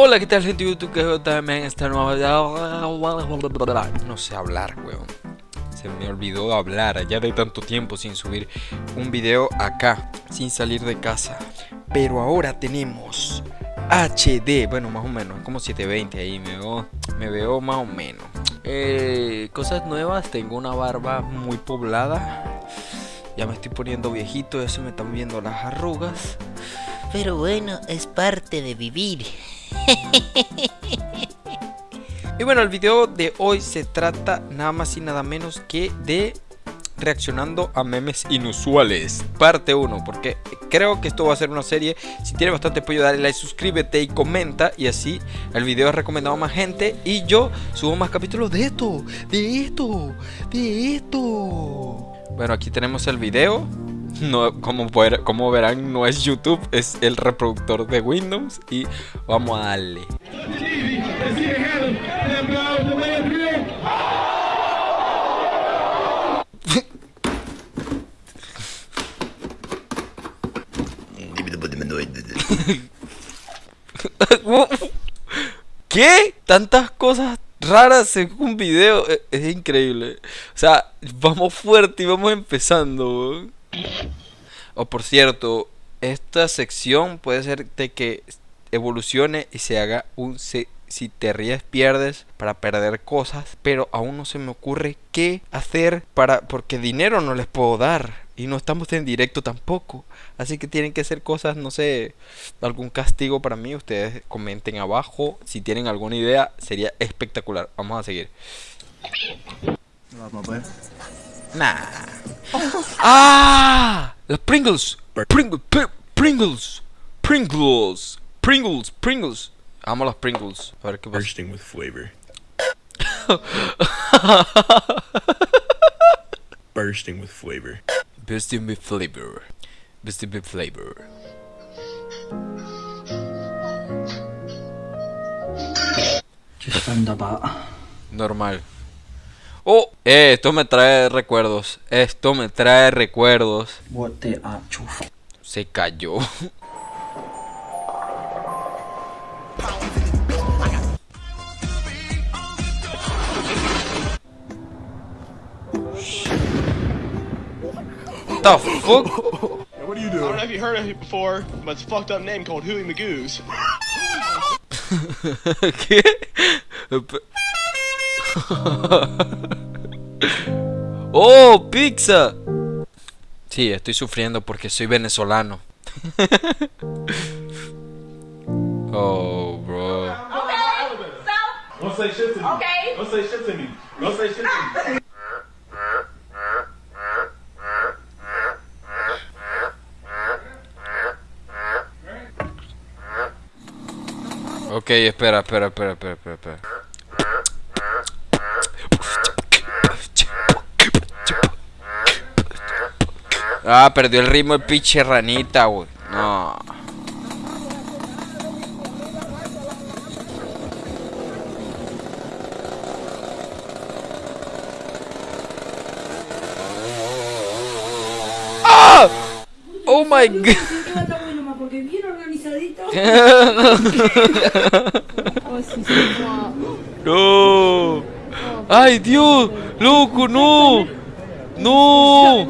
Hola, ¿qué tal gente de YouTube? Que también esta nueva... No sé hablar, weón. Se me olvidó hablar ya de tanto tiempo sin subir un video acá, sin salir de casa. Pero ahora tenemos HD, bueno, más o menos, como 720 ahí, me veo, me veo más o menos. Eh, cosas nuevas, tengo una barba muy poblada. Ya me estoy poniendo viejito, ya se me están viendo las arrugas. Pero bueno, es parte de vivir. Y bueno, el video de hoy se trata nada más y nada menos que de reaccionando a memes inusuales. Parte 1, porque creo que esto va a ser una serie. Si tiene bastante apoyo dale like, suscríbete y comenta. Y así el video es recomendado a más gente. Y yo subo más capítulos de esto, de esto, de esto. Bueno, aquí tenemos el video no, como, como verán, no es YouTube, es el reproductor de Windows. Y vamos a darle. ¿Qué? Tantas cosas raras en un video. E, es, increíble. O sea, vamos fuerte y vamos empezando. O por cierto, esta sección puede ser de que evolucione y se haga un si te ríes pierdes para perder cosas, pero aún no se me ocurre qué hacer para porque dinero no les puedo dar y no estamos en directo tampoco, así que tienen que hacer cosas, no sé, algún castigo para mí, ustedes comenten abajo si tienen alguna idea, sería espectacular. Vamos a seguir. Nah. ¡Ah! The Pringles. Pringles. Pringles. Pringles. Pringles. Pringles. Amo los Pringles. A ver qué pasa. Bursting with flavor. Bursting with flavor. Bursting with flavor. Bursting with flavor. Just found about. Normal. Oh, eh, esto me trae recuerdos. Esto me trae recuerdos. What the Se cayó. the fuck? What are you doing? I don't know if you heard of it before, but it's a fucked up name called Huey Magoos. ¿Qué? ¡Oh, pizza! Sí, estoy sufriendo porque soy venezolano. oh, bro. Okay. Espera, espera, espera, espera, espera. Ah, perdió el ritmo el pinche ranita, güey. No. ¡Ah! Oh my god. no. Ay, Dios. Loco, no. No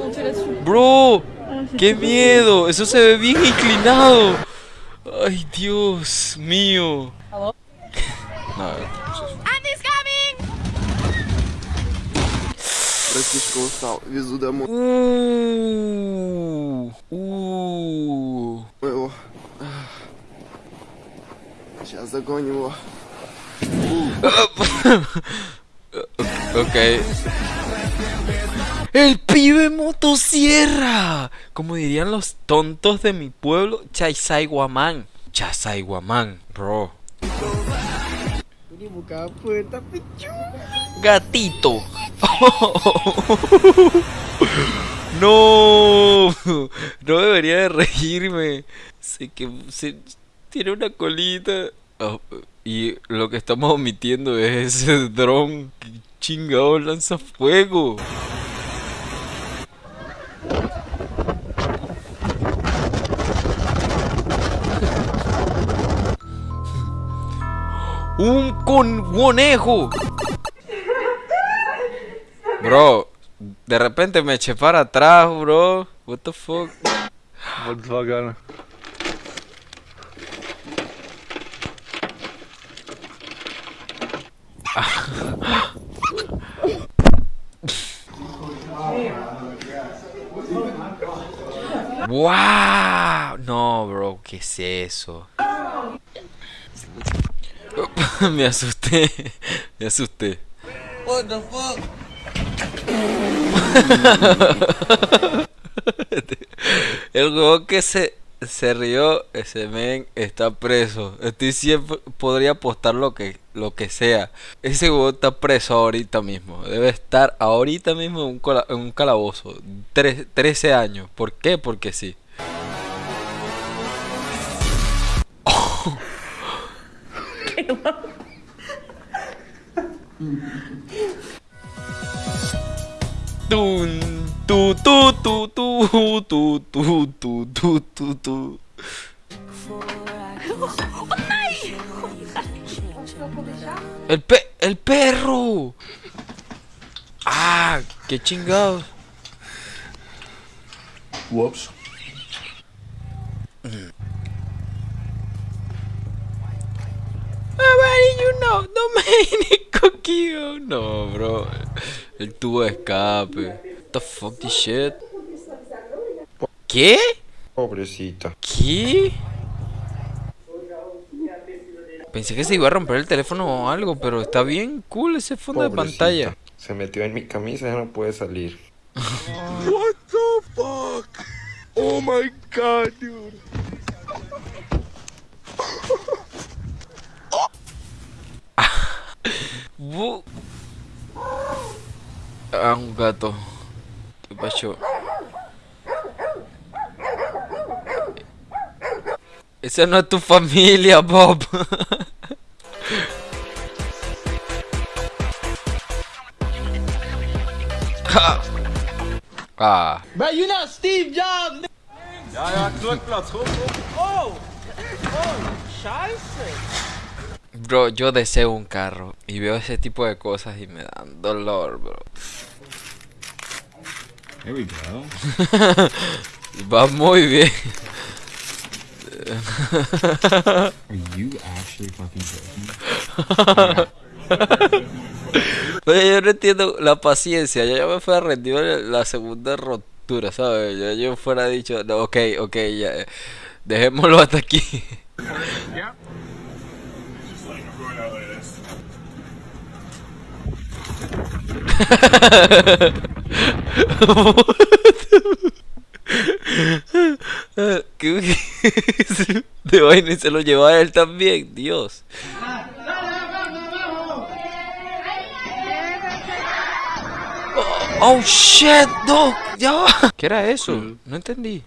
Bro. Qué miedo. Eso se ve bien inclinado. Ay, Dios mío. No, Братишка устал, везу домой. Uh, uh. Его. Сейчас загоним его. ok. El pibe motosierra. Como dirían los tontos de mi pueblo, Chaisai Guamán. Chaisai Guamán, bro. Gatito. no. No debería de reírme. Sé que tiene una colita. Oh, y lo que estamos omitiendo es ese dron que chingado lanza fuego. Un conejo. Bro, de repente me eché para atrás, bro. What the fuck? Volkswagen. ¡Wow! No, bro, ¿qué es eso? me asusté. Me asusté. What the fuck? El juego que se, se rió, ese men está preso. Estoy siempre podría apostar lo que lo que sea. Ese juego está preso ahorita mismo. Debe estar ahorita mismo en un, cola- en un calabozo. Tre- 13 años. ¿Por qué? Porque sí. Tu, tu, tu, tu, tu, tu, tu, tu. El pe el perro. Ah, qué chingados. Whoops. Know, Domenico Kio. No, bro. El tubo de escape. What the fuck this shit? ¿Qué? Pobrecita. ¿Qué? Pensé que se iba a romper el teléfono o algo, pero está bien cool ese fondo de pantalla. Se metió en mi camisa y ya no puede salir. What the fuck? Oh my god, dude. Bu- Ah, un gato. ¿Qué pasó? Esa no es tu familia, Bob. Ja. ah, Bro, you not Steve Jobs. Ja, ja, knokplaats. Kom, kom. Oh! Oh, scheiße. Bro, yo deseo un carro y veo ese tipo de cosas y me dan dolor, bro. Here we go. Va muy bien. Are you actually fucking joking? Oye, yo no entiendo la paciencia. Ya, ya me fue rendido la segunda rotura, ¿sabes? Ya yo fuera dicho, no, ok, ok, ya. eh, Dejémoslo hasta aquí. ¿Qué- De vaina y se lo llevó a él también, Dios. Oh shit, no, ya. ¿Qué era eso? No entendí.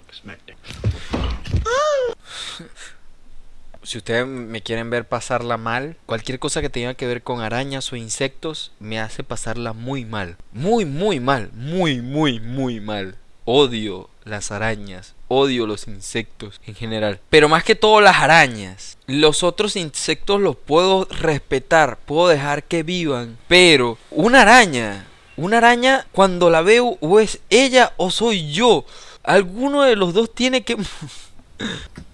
Si ustedes me quieren ver pasarla mal, cualquier cosa que tenga que ver con arañas o insectos me hace pasarla muy mal. Muy, muy mal. Muy, muy, muy mal. Odio las arañas. Odio los insectos en general. Pero más que todo las arañas. Los otros insectos los puedo respetar. Puedo dejar que vivan. Pero una araña. Una araña cuando la veo o es ella o soy yo. Alguno de los dos tiene que...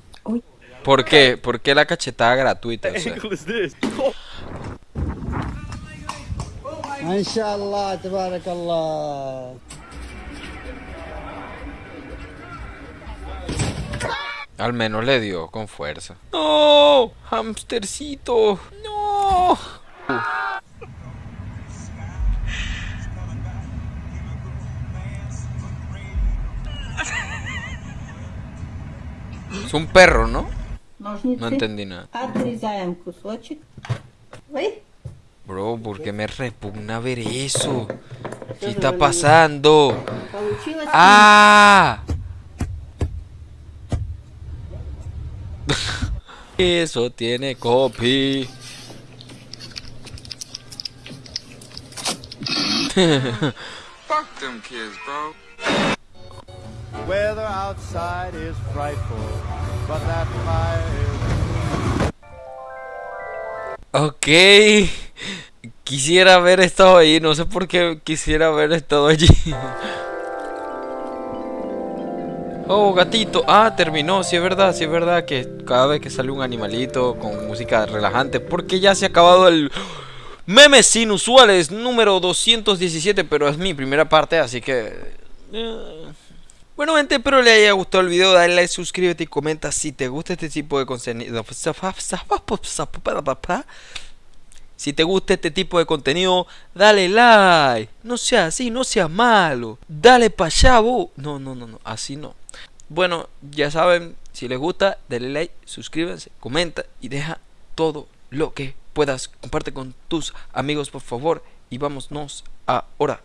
¿Por qué? ¿Por qué la cachetada gratuita? O sea? Inshallah, tabarakallah. al menos le dio con fuerza. ¡No! ¡Hamstercito! ¡No! Es un perro, ¿no? No entendí nada. Отрезаем кусочек. Ой, Bro, ¿por qué me repugna ver eso? ¿Qué está pasando? получилось. ¡Ah! Eso tiene copy. Weather outside is frightful, Ok. Quisiera haber estado ahí. No sé por qué quisiera haber estado allí. Oh, gatito. Ah, terminó. Sí, es verdad. Sí, es verdad que cada vez que sale un animalito con música relajante. Porque ya se ha acabado el. Memes inusuales número 217. Pero es mi primera parte, así que. Bueno, gente, espero les haya gustado el video. Dale like, suscríbete y comenta si te gusta este tipo de contenido. Si te gusta este tipo de contenido, dale like. No sea así, no sea malo. Dale pa' allá. No, no, no, no, así no. Bueno, ya saben, si les gusta, dale like, suscríbanse, comenta y deja todo lo que puedas. Comparte con tus amigos, por favor. Y vámonos ahora.